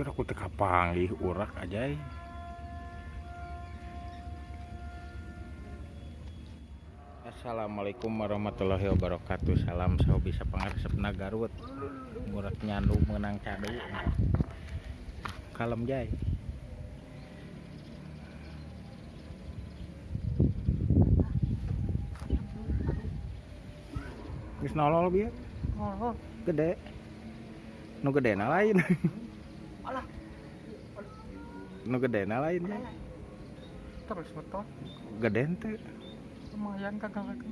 Terus aku teka panggih urak aja. Assalamualaikum warahmatullahi wabarakatuh. Salam saya bisa pengarsep Garut. Murak nyandu menang cadu. Kalem jay. Geus nolol bieu. Oh, Gede. Nu gedena lain. alah, Nu gedena lain. Jay. terus betul. Geden teh. Lumayan kagak kagak.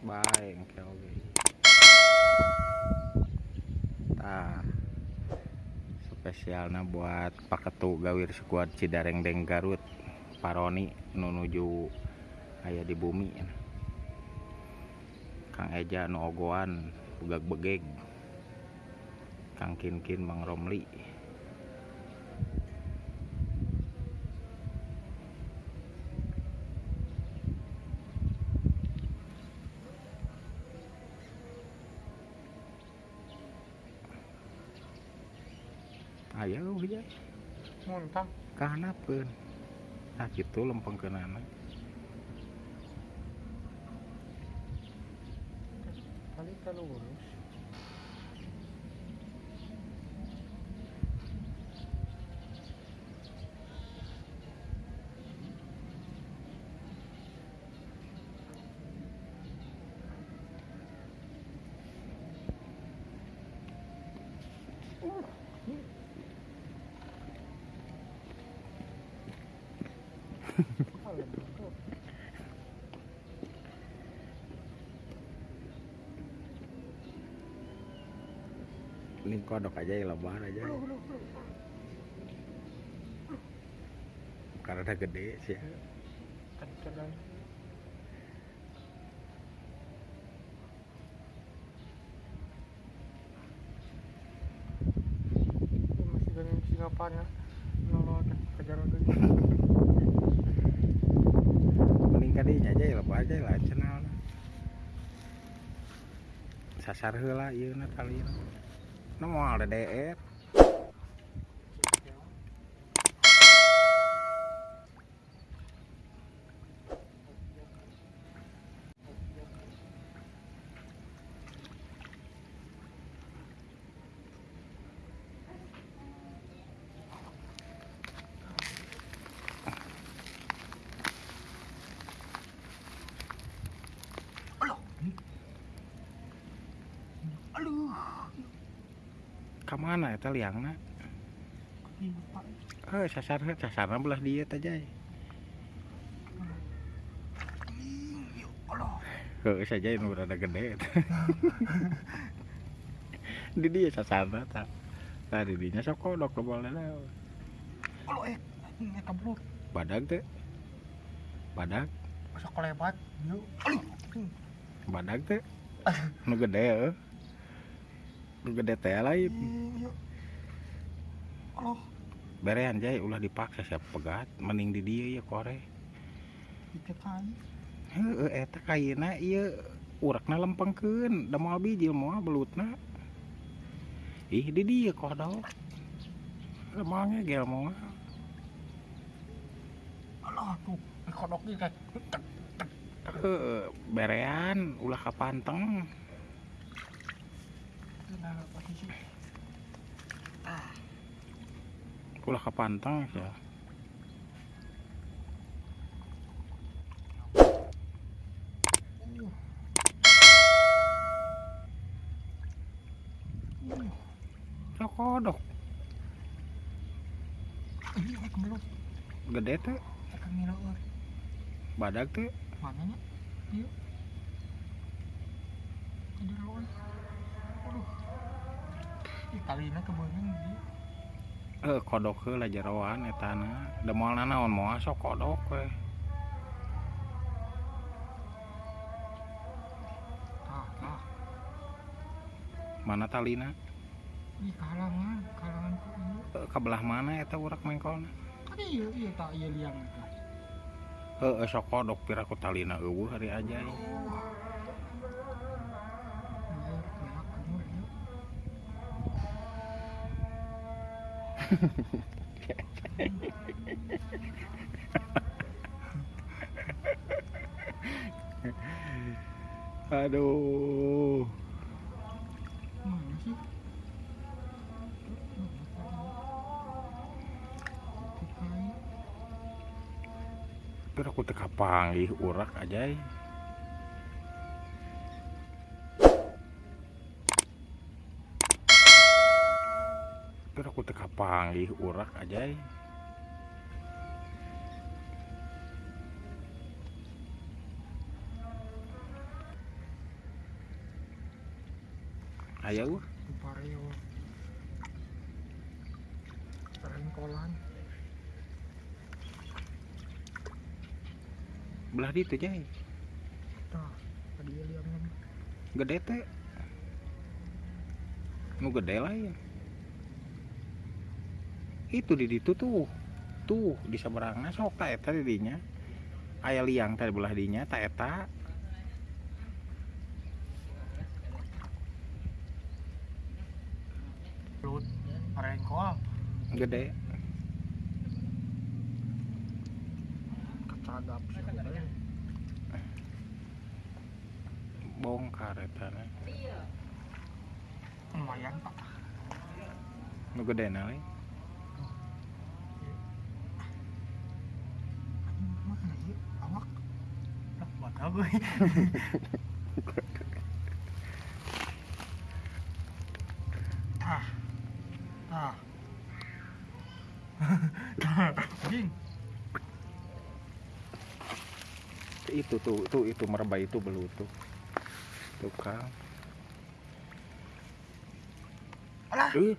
Baik, oke oke. Tah. Spesialnya buat paketu gawir squad Cidareng Deng Garut. Paroni nunuju aya di bumi. Kang Eja nu ogoan bugag begeg. Kang Kinkin Mang Romli. Ayo ya. Muntah. Kahanapeun. Nah kitu lempengkeunana. Kali kalau lurus. Ini kodok aja ya lebar aja. Karena gede sih. ya. Masih dengan singapannya. Nolol kejar lagi. Mending kadinya aja ya lebar aja lah channel. Sasar heula ieu na kali. Nu moal DDR. Aduh. Liangna? Iya, Pak. Eh sasar he sasarna belah jay. Ya Allah. Heuh saja nu rada gede. di dia sasarna tah. Tah di dinya sok kodok lo boleh lah. Allah eh. Ini keblur. Badag teh. Badag, Masa kelebat. Yuk. Aduh. badag teh. Nu gede heuh. Gede teh lain. Iya. Allah. Berean jay ulah dipaksa siap pegat mending di dia ya kore. Itu kan. Heuh eta kayena ieu urakna lempengkeun da moal bijil moal belutna. Ih di dia kodok. Moal ngegel moal. Allah tuh. Kodoknya kayak. Berean ulah kapanteng. Nah, posisi. Ulah kapanteng ya. Kodok Ini kayak keblur. gede teh Akan ngira euy. badag teh Mana kalina kebeungeun dia. eh kodok heula jeroan etana da moal naon moal sok kodok we Ah, ah. mana talina Ih kalangan, kalangan ku ieu. Eh, kabelah mana eta urak mengkolna Kan ieu ieu tak ieu liang eta. heeh sok kodok pira ku talina eueuh hari aja Ieu aduh Mana sih? Tikai. pira ku teu kapanggih urak aja pira kapanggih urak aja uh, Di pareo. Rengkolan. belah ditu jay. Tah, tadi ieu liangna. Gede teh. Nu gede lain. Itu di ditu tuh. Tuh di saberangna sok ta eta di dinya. Aya liang tadi belah dinya ta eta. Lut, rengkol. Gede. Kecagap teh. Bongkar eta. Lumayan pak. Nu gede na Tah. Tah. Jing. Itu tuh, tuh itu merebah itu belut tuh. Kang. Alah. Eh,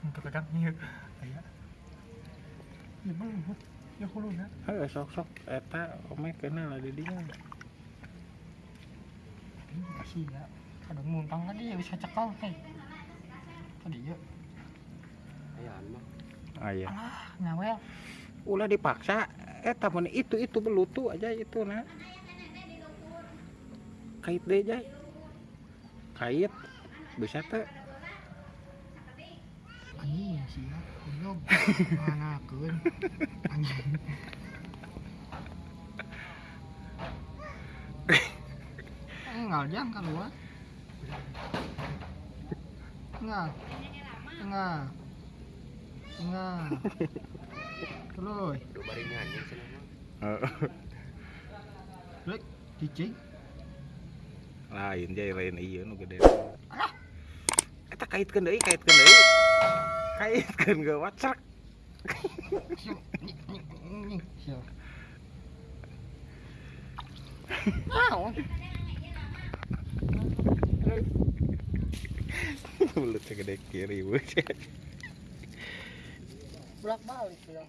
Untuk kadang ieu aya. Ieu belum. Ya kuluna. sok sok eta ome kenal di dinya. Masih ya. Kadang muntang tadi ya bisa cekal teh. Tadi ya. Aya. Alah, ngawel. Ulah dipaksa eta mun itu itu belut tuh aja itu na. Kait deh jay. Kait bisa teh. Belum. Mana. Anjing. Enggak jang keluar. Enggak. Enggak. Enggak. Terus. Rek, cicing. lain jay lain iya nu gede kaitkeun deui kaitkeun deui kaitkeun gawat cerak Siap. Siap. Au. belutnya gede kiri weh Bolak balik bilang.